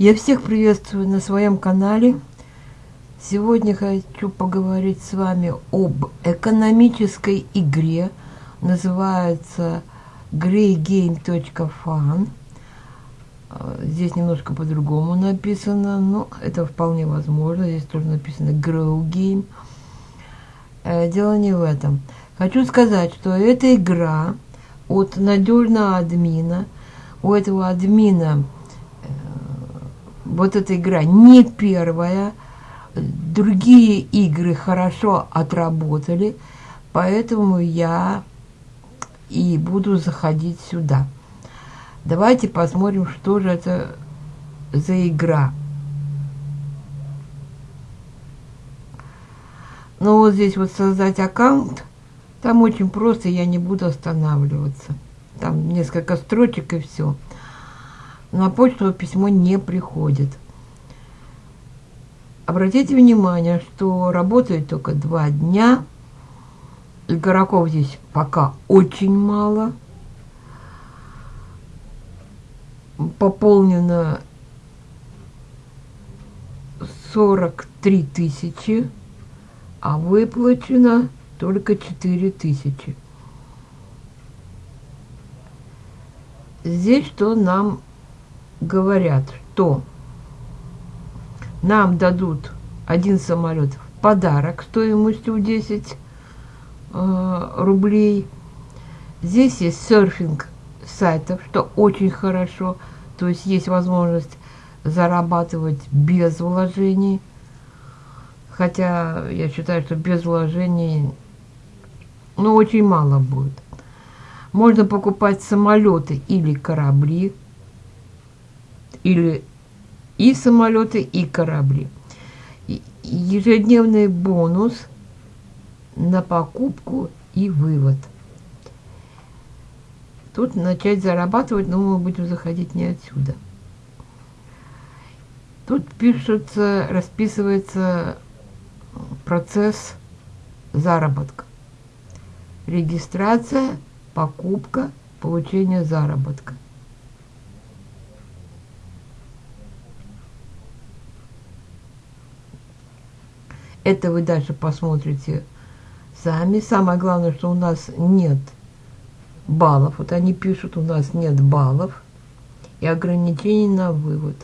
Я всех приветствую на своем канале. Сегодня хочу поговорить с вами об экономической игре. Называется greygame.fun. Здесь немножко по-другому написано, но это вполне возможно. Здесь тоже написано Grow Game. Э, дело не в этом. Хочу сказать, что эта игра от надежного админа. У этого админа вот эта игра не первая, другие игры хорошо отработали, поэтому я и буду заходить сюда. Давайте посмотрим, что же это за игра. Ну вот здесь вот создать аккаунт, там очень просто, я не буду останавливаться. Там несколько строчек и все на почту письмо не приходит. Обратите внимание, что работает только два дня. Игроков здесь пока очень мало. Пополнено 43 тысячи, а выплачено только 4 тысячи. Здесь что нам говорят, что нам дадут один самолет в подарок стоимостью 10 э, рублей. Здесь есть серфинг сайтов, что очень хорошо. То есть есть возможность зарабатывать без вложений. Хотя я считаю, что без вложений ну, очень мало будет. Можно покупать самолеты или корабли или и самолеты, и корабли. Ежедневный бонус на покупку и вывод. Тут начать зарабатывать, но мы будем заходить не отсюда. Тут пишется, расписывается процесс заработка. Регистрация, покупка, получение заработка. Это вы дальше посмотрите сами. Самое главное, что у нас нет баллов. Вот они пишут, у нас нет баллов и ограничений на вывод.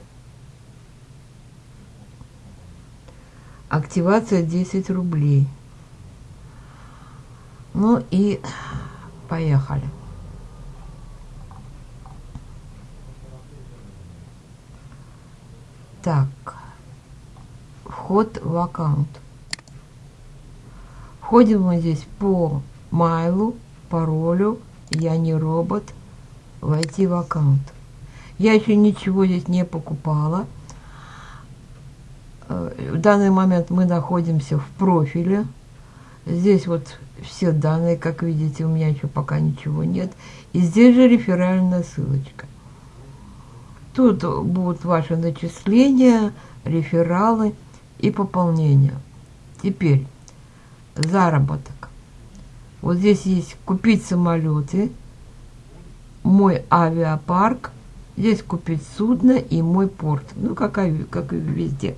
Активация 10 рублей. Ну и поехали. Так, вход в аккаунт. Входим мы здесь по майлу, паролю, я не робот, войти в аккаунт. Я еще ничего здесь не покупала. Э, в данный момент мы находимся в профиле. Здесь вот все данные, как видите, у меня еще пока ничего нет. И здесь же реферальная ссылочка. Тут будут ваши начисления, рефералы и пополнения. Теперь заработок. Вот здесь есть купить самолеты, мой авиапарк, здесь купить судно и мой порт. Ну, как, как и везде.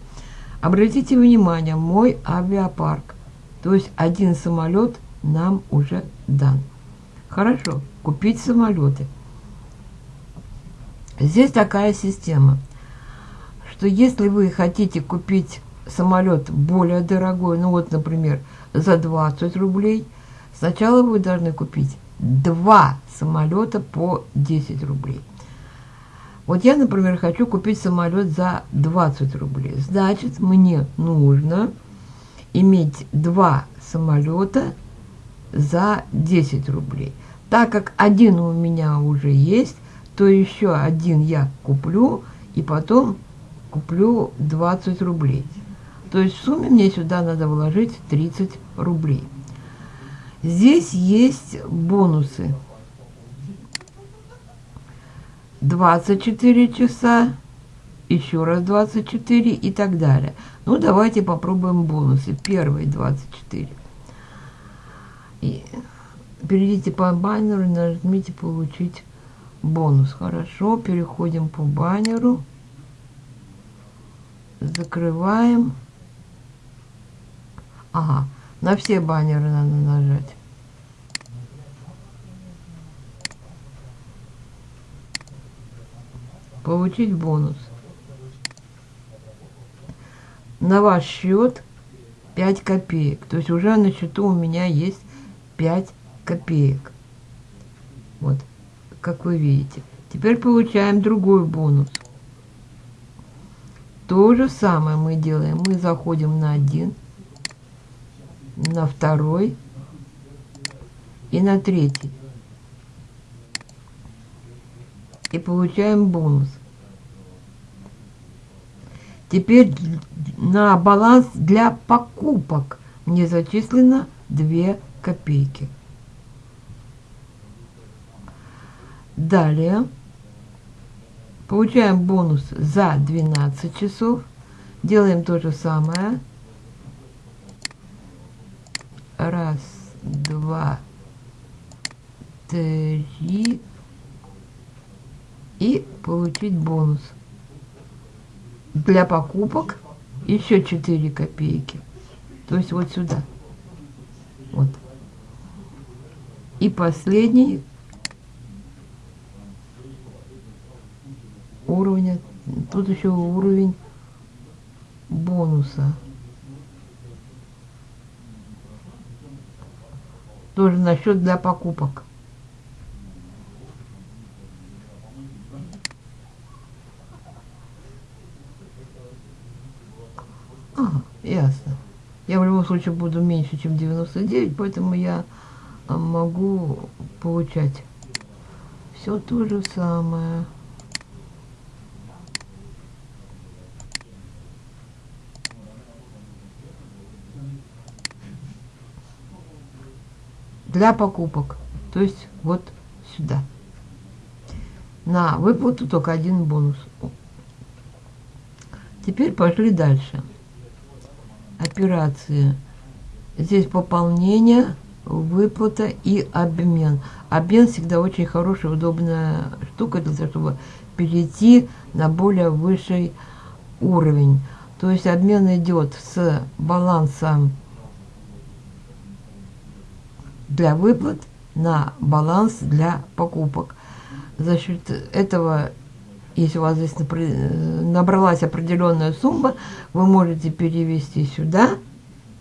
Обратите внимание, мой авиапарк. То есть один самолет нам уже дан. Хорошо, купить самолеты. Здесь такая система, что если вы хотите купить самолет более дорогой, ну вот, например, за 20 рублей, сначала вы должны купить два самолета по 10 рублей. Вот я, например, хочу купить самолет за 20 рублей. Значит, мне нужно иметь два самолета за 10 рублей. Так как один у меня уже есть, то еще один я куплю и потом куплю 20 рублей. То есть в сумме мне сюда надо вложить 30 рублей. Здесь есть бонусы. 24 часа, еще раз 24 и так далее. Ну, давайте попробуем бонусы. Первые 24. И перейдите по баннеру и нажмите «Получить бонус». Хорошо, переходим по баннеру. Закрываем. Ага, на все баннеры надо нажать. Получить бонус. На ваш счет 5 копеек. То есть уже на счету у меня есть 5 копеек. Вот, как вы видите. Теперь получаем другой бонус. То же самое мы делаем. Мы заходим на один, на второй и на третий. И получаем бонус. Теперь на баланс для покупок мне зачислено 2 копейки. Далее получаем бонус за 12 часов. Делаем то же самое. Раз, два, три. И получить бонус. Для покупок еще 4 копейки. То есть вот сюда. Вот. И последний уровня. Тут еще уровень бонуса. Тоже на счет для покупок. Ага, ясно. Я в любом случае буду меньше, чем 99, поэтому я а, могу получать все то же самое. Для покупок. То есть вот сюда. На выплату только один бонус. Теперь пошли дальше. Операции. Здесь пополнение, выплата и обмен. Обмен всегда очень хорошая, удобная штука для того, чтобы перейти на более высший уровень. То есть обмен идет с балансом для выплат на баланс для покупок. За счет этого, если у вас здесь набралась определенная сумма, вы можете перевести сюда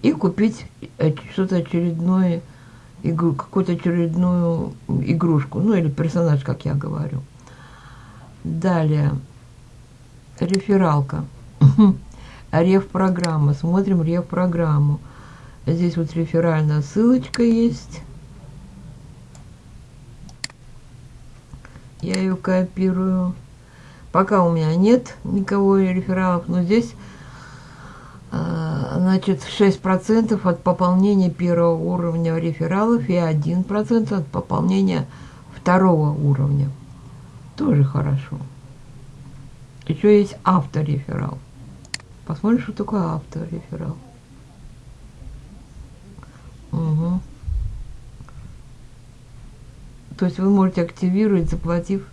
и купить э, что-то очередное, какую-то очередную игрушку, ну или персонаж, как я говорю. Далее, рефералка. Реф-программа. Смотрим реф-программу. Здесь вот реферальная ссылочка есть. Я ее копирую. Пока у меня нет никого рефералов, но здесь значит 6% от пополнения первого уровня рефералов и 1% от пополнения второго уровня. Тоже хорошо. Еще есть автореферал. Посмотрим, что такое автореферал. Угу. То есть вы можете активировать, заплатив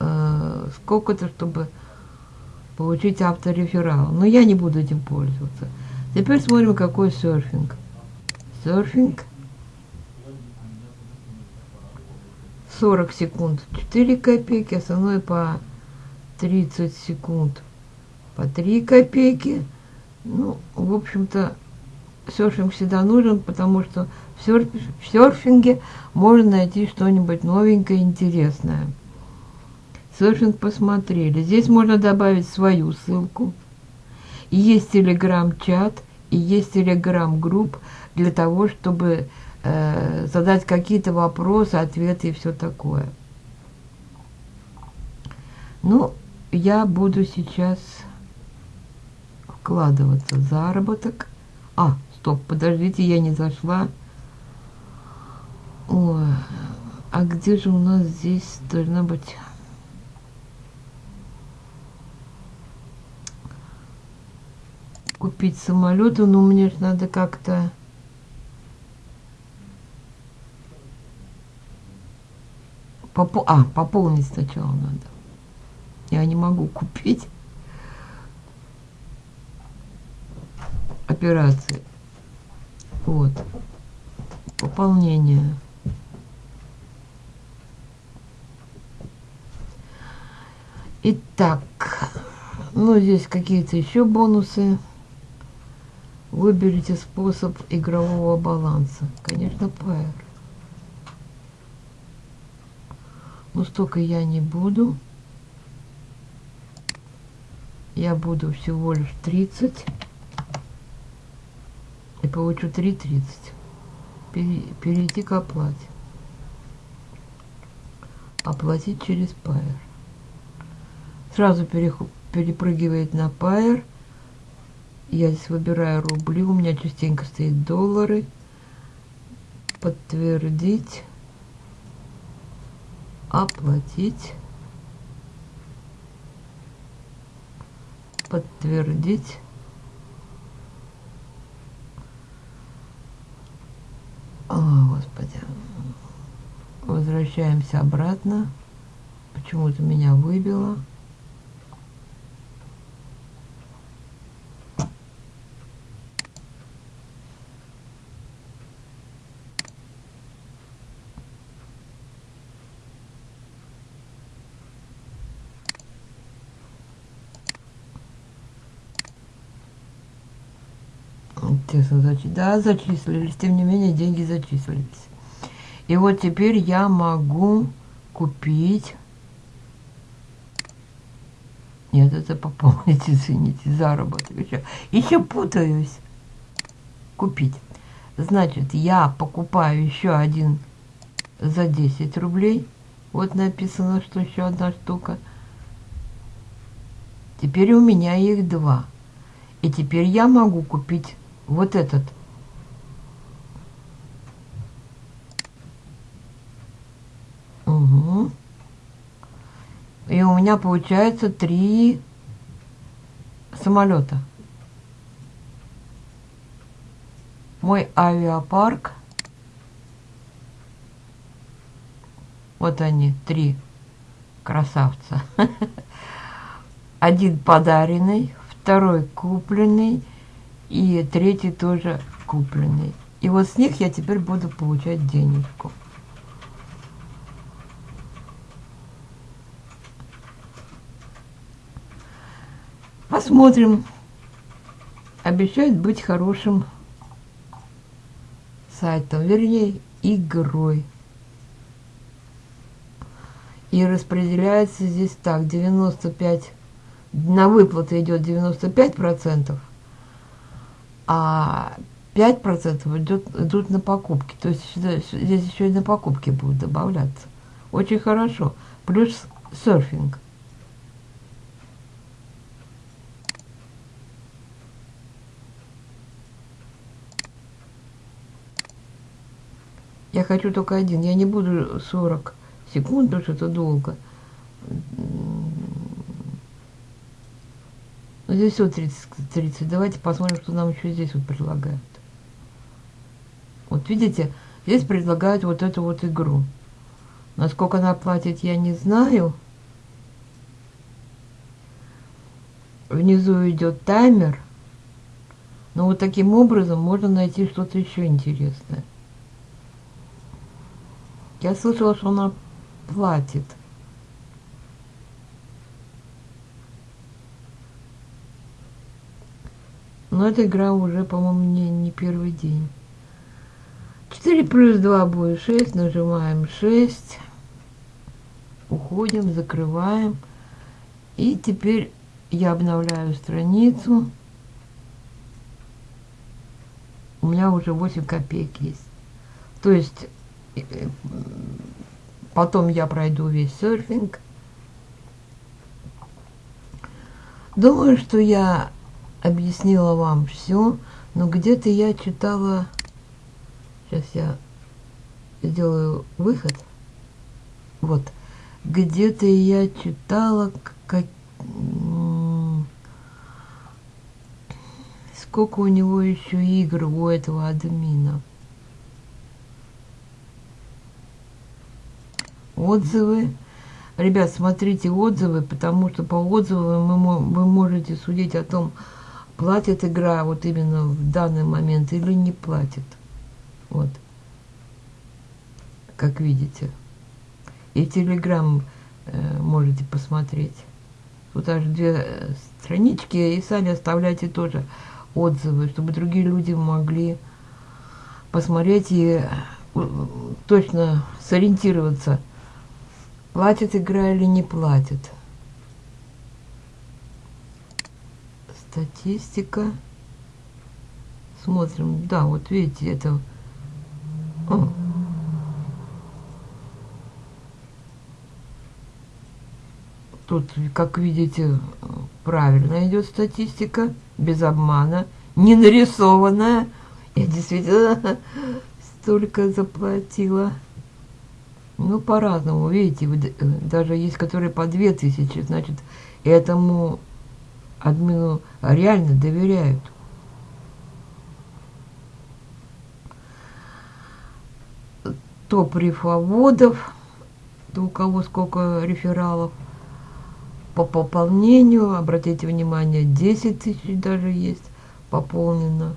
э, сколько-то, чтобы получить автореферал. Но я не буду этим пользоваться. Теперь смотрим, какой серфинг. Серфинг. 40 секунд 4 копейки, основной по 30 секунд по 3 копейки. Ну, в общем-то, серфинг всегда нужен, потому что в, серф, в серфинге можно найти что-нибудь новенькое, интересное. Серфинг посмотрели. Здесь можно добавить свою ссылку. И есть телеграм-чат, и есть телеграм-групп для того, чтобы э, задать какие-то вопросы, ответы и все такое. Ну, я буду сейчас вкладываться в заработок. А, стоп, подождите, я не зашла. Ой, а где же у нас здесь должна быть... Купить самолеты, но мне же надо как-то... Попо... А, пополнить сначала надо. Я не могу купить. операции. Вот. Пополнение. Итак, ну здесь какие-то еще бонусы. Выберите способ игрового баланса. Конечно, PR. Но столько я не буду. Я буду всего лишь 30. Получу 3.30. Перейти к оплате. Оплатить через Pair. Сразу перепрыгивает на Pair. Я здесь выбираю рубли. У меня частенько стоит доллары. Подтвердить. Оплатить. Подтвердить. О, Господи. Возвращаемся обратно. Почему-то меня выбило. Интересно, зач... да, зачислились. Тем не менее, деньги зачислились. И вот теперь я могу купить... Нет, это пополнить, извините, заработок. Еще, еще путаюсь. Купить. Значит, я покупаю еще один за 10 рублей. Вот написано, что еще одна штука. Теперь у меня их два. И теперь я могу купить вот этот. Угу. И у меня получается три самолета. Мой авиапарк. Вот они, три красавца. Один подаренный, второй купленный и третий тоже купленный. И вот с них я теперь буду получать денежку. Посмотрим. Обещает быть хорошим сайтом, вернее, игрой. И распределяется здесь так, 95, на выплаты идет 95 процентов, а 5% идет, идут на покупки. То есть сюда, здесь еще и на покупки будут добавляться. Очень хорошо. Плюс серфинг. Я хочу только один. Я не буду 40 секунд, потому что это долго. Ну, здесь все 30, 30. Давайте посмотрим, что нам еще здесь вот предлагают. Вот видите, здесь предлагают вот эту вот игру. Насколько она платит, я не знаю. Внизу идет таймер. Но вот таким образом можно найти что-то еще интересное. Я слышала, что она платит. Но эта игра уже, по-моему, не, не первый день. 4 плюс 2 будет 6. Нажимаем 6. Уходим, закрываем. И теперь я обновляю страницу. У меня уже 8 копеек есть. То есть потом я пройду весь серфинг. Думаю, что я объяснила вам все, но где-то я читала, сейчас я сделаю выход, вот, где-то я читала, как, сколько у него еще игр у этого админа. Отзывы. Ребят, смотрите отзывы, потому что по отзывам вы можете судить о том, платит игра вот именно в данный момент или не платит. Вот. Как видите. И телеграм э, можете посмотреть. Тут аж две э, странички, и сами оставляйте тоже отзывы, чтобы другие люди могли посмотреть и э, точно сориентироваться, платит игра или не платит. Статистика. Смотрим. Да, вот видите, это... О. Тут, как видите, правильно идет статистика, без обмана, не нарисованная. Я действительно столько заплатила. Ну, по-разному, видите, даже есть, которые по две тысячи, значит, этому админу реально доверяют. Топ рифоводов, то у кого сколько рефералов. По пополнению, обратите внимание, 10 тысяч даже есть пополнено.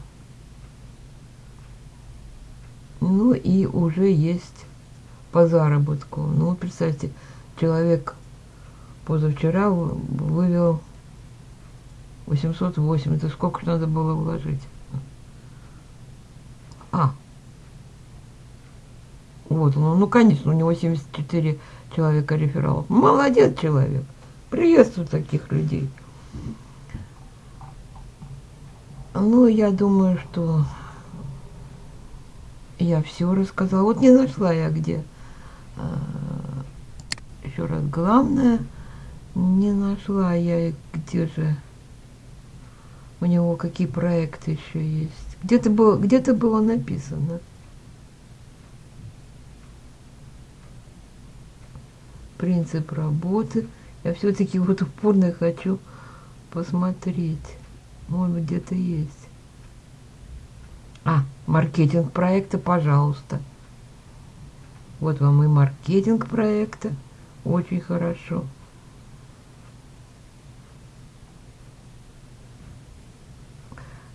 Ну и уже есть по заработку. Ну, представьте, человек позавчера вывел 808. Это сколько же надо было вложить? А. Вот он. Ну, конечно, у него 74 человека рефералов. Молодец человек. Приветствую таких людей. Ну, я думаю, что я все рассказала. Вот не нашла я где. А, Еще раз, главное, не нашла я где же у него какие проекты еще есть. Где-то было, где-то было написано. Принцип работы. Я все-таки вот упорно хочу посмотреть. Может где-то есть. А, маркетинг проекта, пожалуйста. Вот вам и маркетинг проекта. Очень хорошо.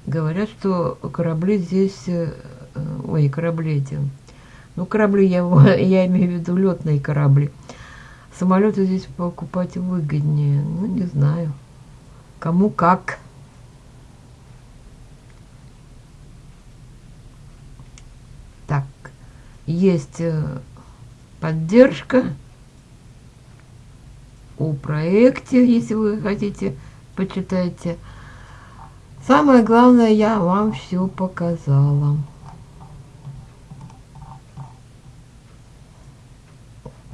Говорят, что корабли здесь... Э, ой, корабли эти... Ну, корабли, я, я имею в виду летные корабли. Самолеты здесь покупать выгоднее. Ну, не знаю. Кому как. Так, есть э, поддержка о проекте, если вы хотите, почитайте. Самое главное, я вам все показала.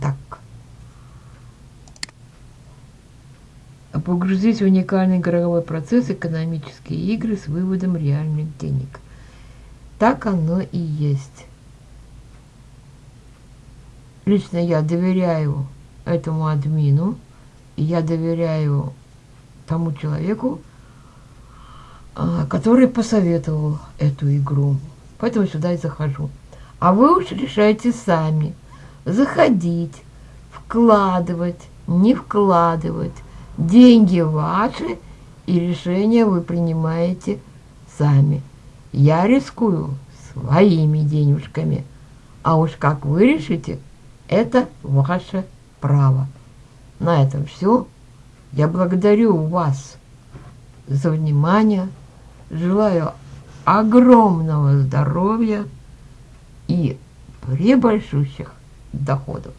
Так. Погрузить в уникальный игровой процесс экономические игры с выводом реальных денег. Так оно и есть. Лично я доверяю этому админу, я доверяю тому человеку, а, который посоветовал эту игру. Поэтому сюда и захожу. А вы уж решайте сами. Заходить, вкладывать, не вкладывать. Деньги ваши, и решение вы принимаете сами. Я рискую своими денежками. А уж как вы решите, это ваше право. На этом все. Я благодарю вас за внимание. Желаю огромного здоровья и пребольшущих доходов.